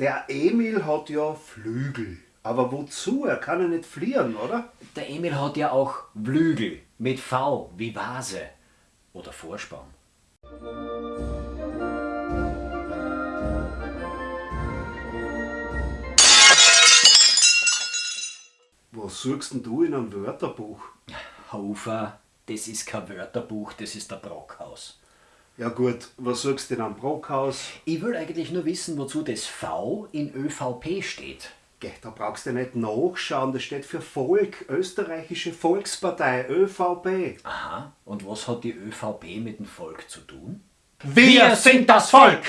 Der Emil hat ja Flügel. Aber wozu? Er kann ja nicht fliehen, oder? Der Emil hat ja auch Flügel mit V wie Vase oder Vorspann. Was suchst denn du in einem Wörterbuch? Hofer, das ist kein Wörterbuch, das ist der Brockhaus. Ja gut, was suchst du in einem Brockhaus? Ich will eigentlich nur wissen, wozu das V in ÖVP steht. Geh, da brauchst du nicht nachschauen, das steht für Volk, Österreichische Volkspartei, ÖVP. Aha, und was hat die ÖVP mit dem Volk zu tun? Wir sind das Volk!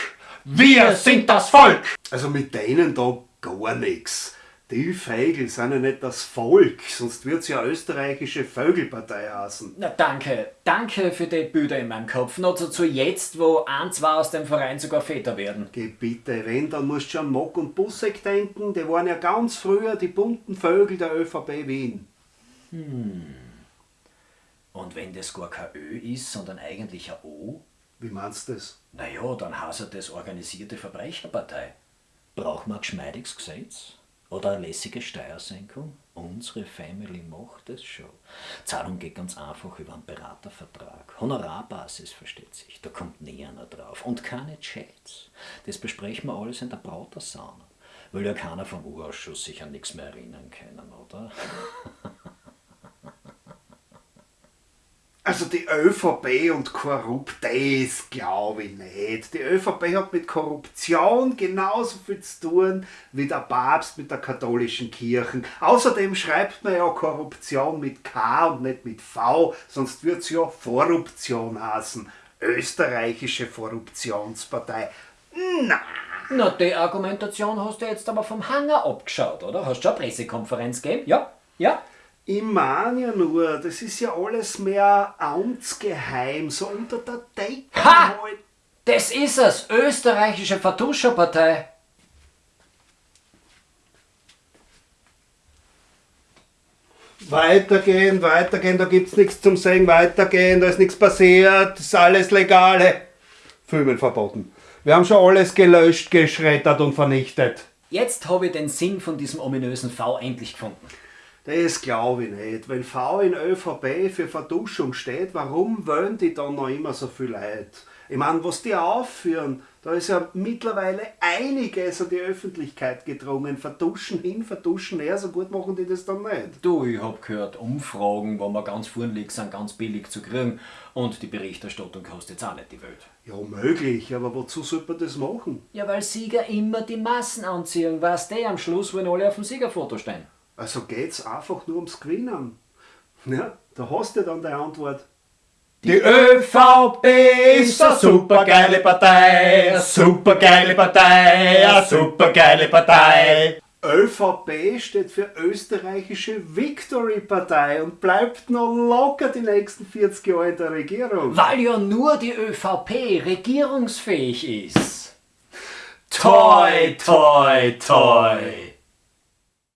Wir sind das Volk! Also mit denen da gar nichts. Die Vögel sind ja nicht das Volk, sonst wird's ja österreichische Vögelpartei heißen. Na danke, danke für die Bilder in meinem Kopf. Noch zu, zu jetzt, wo ein, zwei aus dem Verein sogar Väter werden. Geh bitte, wenn, dann musst du an Mock und Busseck denken, die waren ja ganz früher die bunten Vögel der ÖVP Wien. Und wenn das gar kein Ö ist, sondern eigentlich ein O? Wie meinst du das? Naja, dann heißt das organisierte Verbrecherpartei. Braucht man ein geschmeidiges Gesetz? Oder eine lässige Steuersenkung? Unsere Family macht es schon. Zahlung geht ganz einfach über einen Beratervertrag. Honorarbasis versteht sich, da kommt einer drauf. Und keine Chats. Das besprechen wir alles in der Brautersauna. Will ja keiner vom Urausschuss sich an nichts mehr erinnern können, oder? Also die ÖVP und korrupt, das glaube ich nicht. Die ÖVP hat mit Korruption genauso viel zu tun wie der Papst mit der katholischen Kirche. Außerdem schreibt man ja Korruption mit K und nicht mit V, sonst wird es ja Korruption heißen. Österreichische Korruptionspartei. Na, Na, die Argumentation hast du jetzt aber vom Hanger abgeschaut, oder? Hast du schon eine Pressekonferenz gegeben? Ja? Ja? Ich meine ja nur, das ist ja alles mehr amtsgeheim, so unter der Decke Ha! halt. Das ist es! Österreichische Vertuscherpartei. Weitergehen, weitergehen, da gibt's nichts zum Sagen, weitergehen, da ist nichts passiert, das ist alles legale. Filmen verboten. Wir haben schon alles gelöscht, geschreddert und vernichtet. Jetzt habe ich den Sinn von diesem ominösen V endlich gefunden. Das glaube ich nicht. Wenn V in ÖVP für Verduschung steht, warum wollen die dann noch immer so viel Leute? Ich meine, was die aufführen, da ist ja mittlerweile einiges an die Öffentlichkeit gedrungen. Verduschen hin, verduschen her, so gut machen die das dann nicht. Du, ich hab gehört, Umfragen, wo man ganz vorn liegt, sind ganz billig zu kriegen. Und die Berichterstattung kostet jetzt auch nicht die Welt. Ja, möglich, aber wozu sollte man das machen? Ja, weil Sieger immer die Massen anziehen. Weißt du, am Schluss wollen alle auf dem Siegerfoto stehen. Also geht's einfach nur ums Gewinnen. Ja, da hast du dann die Antwort. Die ÖVP ist eine supergeile Partei, eine supergeile Partei, eine supergeile Partei. ÖVP steht für Österreichische Victory Partei und bleibt noch locker die nächsten 40 Jahre in der Regierung. Weil ja nur die ÖVP regierungsfähig ist. Toi, toi, toi.